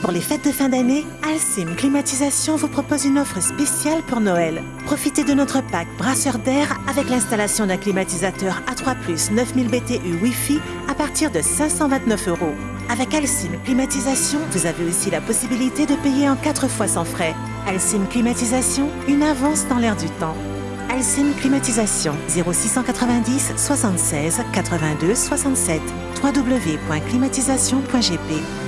Pour les fêtes de fin d'année, Alcim Climatisation vous propose une offre spéciale pour Noël. Profitez de notre pack brasseur d'air avec l'installation d'un climatisateur A3+, 9000 BTU Wi-Fi à partir de 529 euros. Avec Alcim Climatisation, vous avez aussi la possibilité de payer en 4 fois sans frais. Alcim Climatisation, une avance dans l'air du temps. Alcim Climatisation 0690 76 82 67 www.climatisation.gp